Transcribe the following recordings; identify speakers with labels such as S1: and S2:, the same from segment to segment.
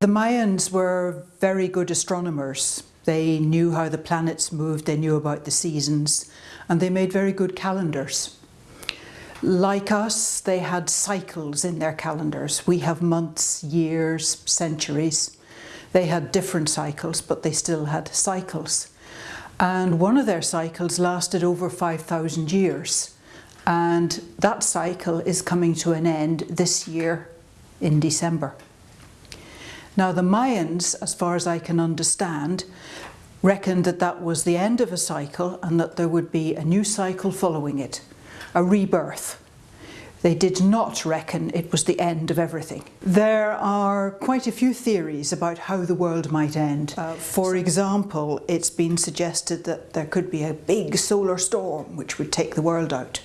S1: The Mayans were very good astronomers. They knew how the planets moved, they knew about the seasons, and they made very good calendars. Like us, they had cycles in their calendars. We have months, years, centuries. They had different cycles, but they still had cycles. And one of their cycles lasted over 5,000 years. And that cycle is coming to an end this year in December. Now the Mayans, as far as I can understand, reckoned that that was the end of a cycle and that there would be a new cycle following it, a rebirth. They did not reckon it was the end of everything. There are quite a few theories about how the world might end. Uh, for example, it's been suggested that there could be a big solar storm which would take the world out.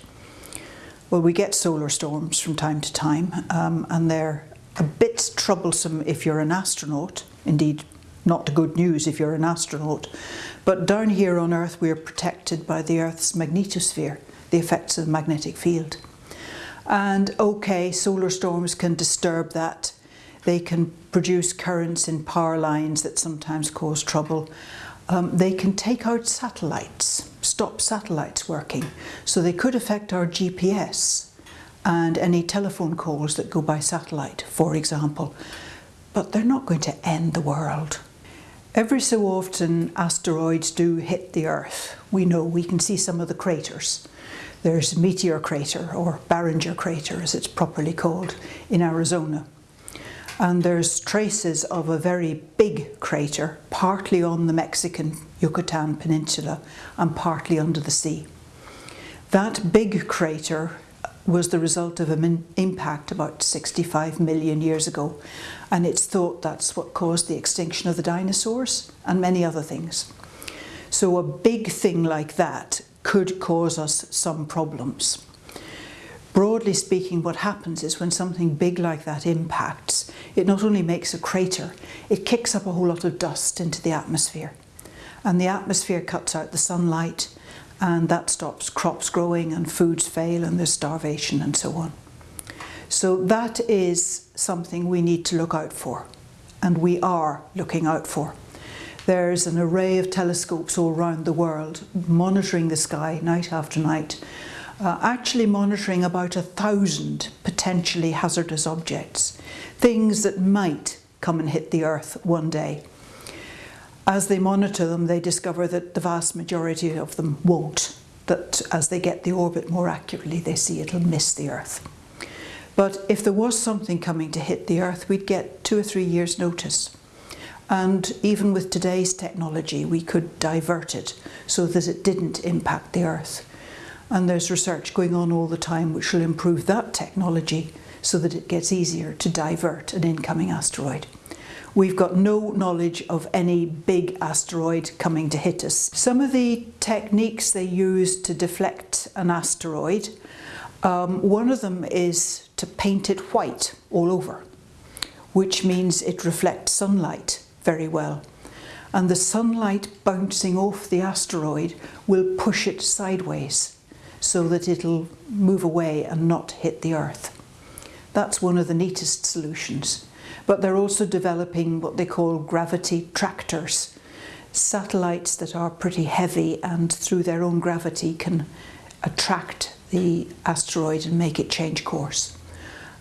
S1: Well, we get solar storms from time to time um, and they're a bit troublesome if you're an astronaut, indeed not good news if you're an astronaut, but down here on Earth we're protected by the Earth's magnetosphere, the effects of the magnetic field. And okay, solar storms can disturb that. They can produce currents in power lines that sometimes cause trouble. Um, they can take out satellites, stop satellites working. So they could affect our GPS and any telephone calls that go by satellite, for example. But they're not going to end the world. Every so often asteroids do hit the Earth. We know, we can see some of the craters. There's Meteor Crater, or Barringer Crater as it's properly called, in Arizona. And there's traces of a very big crater, partly on the Mexican Yucatan Peninsula and partly under the sea. That big crater was the result of an impact about 65 million years ago and it's thought that's what caused the extinction of the dinosaurs and many other things. So a big thing like that could cause us some problems. Broadly speaking, what happens is when something big like that impacts, it not only makes a crater, it kicks up a whole lot of dust into the atmosphere. And the atmosphere cuts out the sunlight and that stops crops growing and foods fail and there's starvation and so on. So that is something we need to look out for and we are looking out for. There's an array of telescopes all around the world monitoring the sky night after night, uh, actually monitoring about a thousand potentially hazardous objects, things that might come and hit the earth one day. As they monitor them, they discover that the vast majority of them won't, that as they get the orbit more accurately, they see it'll miss the Earth. But if there was something coming to hit the Earth, we'd get two or three years notice. And even with today's technology, we could divert it so that it didn't impact the Earth. And there's research going on all the time which will improve that technology so that it gets easier to divert an incoming asteroid. We've got no knowledge of any big asteroid coming to hit us. Some of the techniques they use to deflect an asteroid, um, one of them is to paint it white all over, which means it reflects sunlight very well. And the sunlight bouncing off the asteroid will push it sideways so that it'll move away and not hit the Earth. That's one of the neatest solutions but they're also developing what they call gravity tractors, satellites that are pretty heavy and through their own gravity can attract the asteroid and make it change course.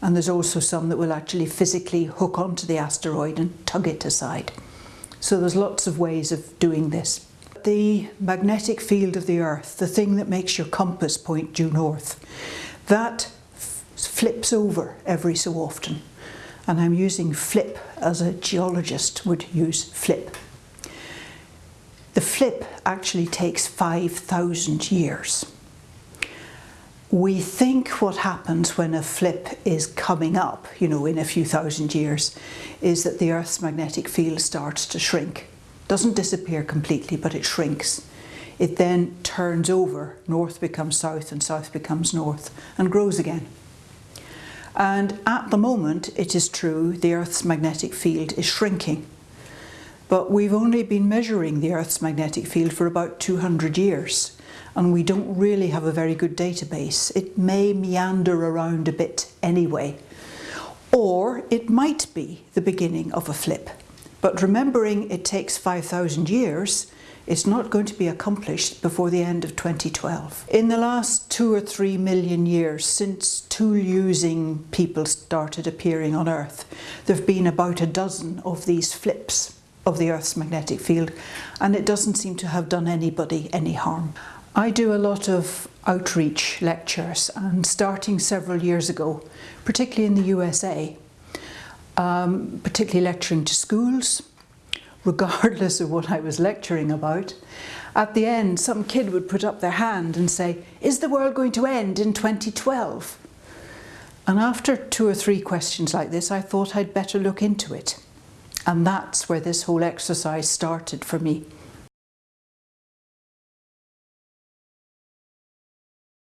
S1: And there's also some that will actually physically hook onto the asteroid and tug it aside. So there's lots of ways of doing this. The magnetic field of the Earth, the thing that makes your compass point due north, that flips over every so often and I'm using flip as a geologist would use flip. The flip actually takes 5,000 years. We think what happens when a flip is coming up, you know, in a few thousand years, is that the Earth's magnetic field starts to shrink. Doesn't disappear completely, but it shrinks. It then turns over, north becomes south and south becomes north, and grows again. And at the moment, it is true, the Earth's magnetic field is shrinking. But we've only been measuring the Earth's magnetic field for about 200 years, and we don't really have a very good database. It may meander around a bit anyway. Or it might be the beginning of a flip. But remembering it takes 5,000 years, it's not going to be accomplished before the end of 2012. In the last two or three million years since tool using people started appearing on Earth, there have been about a dozen of these flips of the Earth's magnetic field and it doesn't seem to have done anybody any harm. I do a lot of outreach lectures and starting several years ago, particularly in the USA, um, particularly lecturing to schools, regardless of what I was lecturing about, at the end some kid would put up their hand and say, is the world going to end in 2012? And after two or three questions like this, I thought I'd better look into it. And that's where this whole exercise started for me.